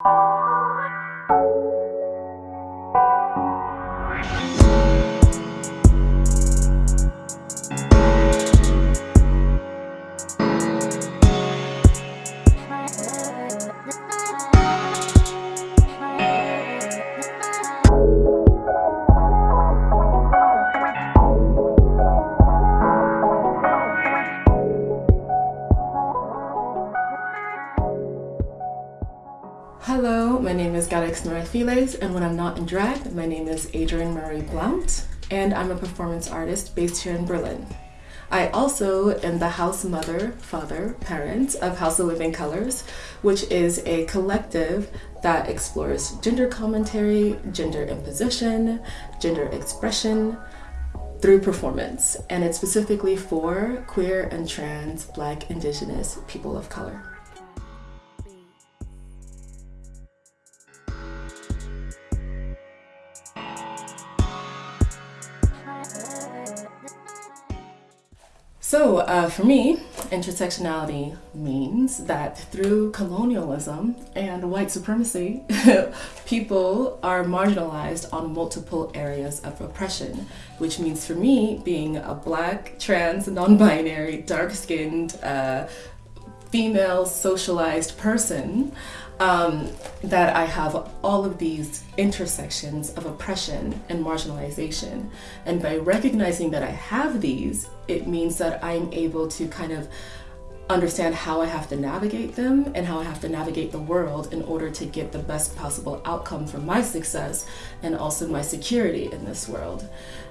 Hello, is Galax Norafiles, and when I'm not in drag, my name is Adrienne Marie Blount, and I'm a performance artist based here in Berlin. I also am the house mother, father, parent of House of Living Colors, which is a collective that explores gender commentary, gender imposition, gender expression through performance, and it's specifically for queer and trans, black, indigenous people of color. So uh, for me, intersectionality means that through colonialism and white supremacy, people are marginalized on multiple areas of oppression, which means for me, being a black, trans, non-binary, dark-skinned, uh, female socialized person, um, that I have all of these intersections of oppression and marginalization. And by recognizing that I have these, it means that I'm able to kind of understand how I have to navigate them and how I have to navigate the world in order to get the best possible outcome for my success and also my security in this world.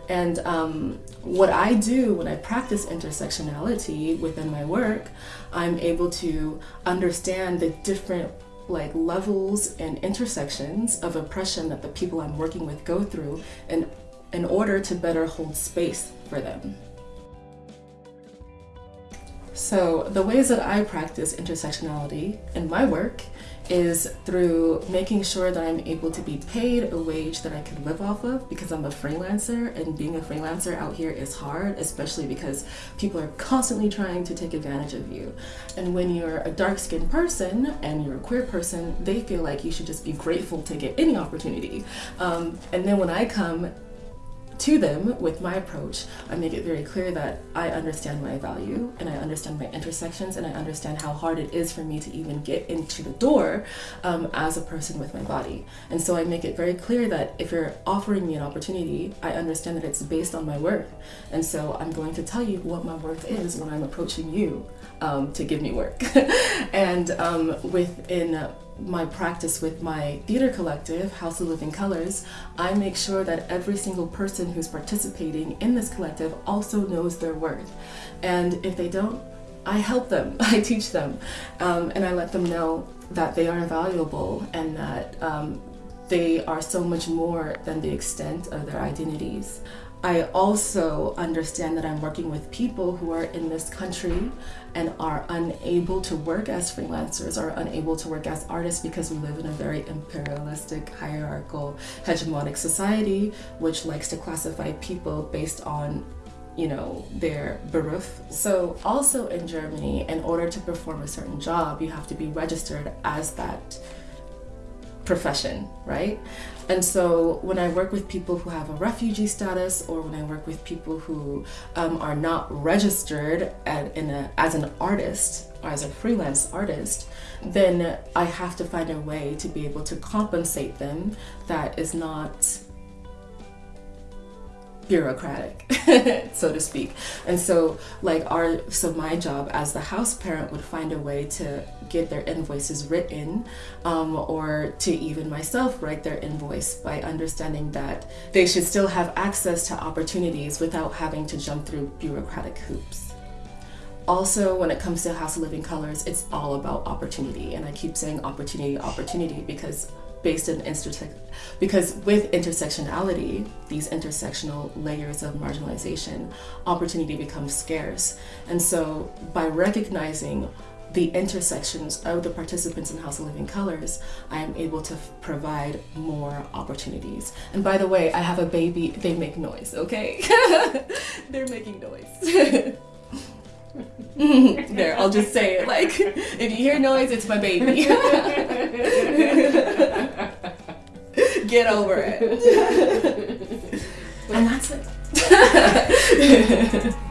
And um, what I do when I practice intersectionality within my work, I'm able to understand the different like levels and intersections of oppression that the people I'm working with go through in, in order to better hold space for them. So the ways that I practice intersectionality in my work is through making sure that I'm able to be paid a wage that I can live off of because I'm a freelancer and being a freelancer out here is hard, especially because people are constantly trying to take advantage of you. And when you're a dark-skinned person and you're a queer person, they feel like you should just be grateful to get any opportunity. Um, and then when I come to them with my approach, I make it very clear that I understand my value and I understand my intersections and I understand how hard it is for me to even get into the door um, as a person with my body. And so I make it very clear that if you're offering me an opportunity, I understand that it's based on my worth. And so I'm going to tell you what my worth is when I'm approaching you um, to give me work. and um, within my practice with my theater collective, House of Living Colors, I make sure that every single person who's participating in this collective also knows their worth. And if they don't, I help them, I teach them, um, and I let them know that they are valuable and that um, they are so much more than the extent of their identities. I also understand that I'm working with people who are in this country and are unable to work as freelancers or unable to work as artists because we live in a very imperialistic, hierarchical, hegemonic society which likes to classify people based on you know, their beruf. So also in Germany, in order to perform a certain job, you have to be registered as that profession, right? And so when I work with people who have a refugee status or when I work with people who um, are not registered at, in a, as an artist or as a freelance artist, then I have to find a way to be able to compensate them that is not bureaucratic, so to speak. And so like our, so my job as the house parent would find a way to get their invoices written um, or to even myself write their invoice by understanding that they should still have access to opportunities without having to jump through bureaucratic hoops. Also, when it comes to House of Living Colors, it's all about opportunity. And I keep saying opportunity, opportunity, because based in intersect because with intersectionality, these intersectional layers of marginalization, opportunity becomes scarce. And so by recognizing the intersections of the participants in House of Living Colors, I am able to provide more opportunities. And by the way, I have a baby, they make noise, okay? They're making noise. there, I'll just say it. Like, if you hear noise, it's my baby. Get over it. and that's it.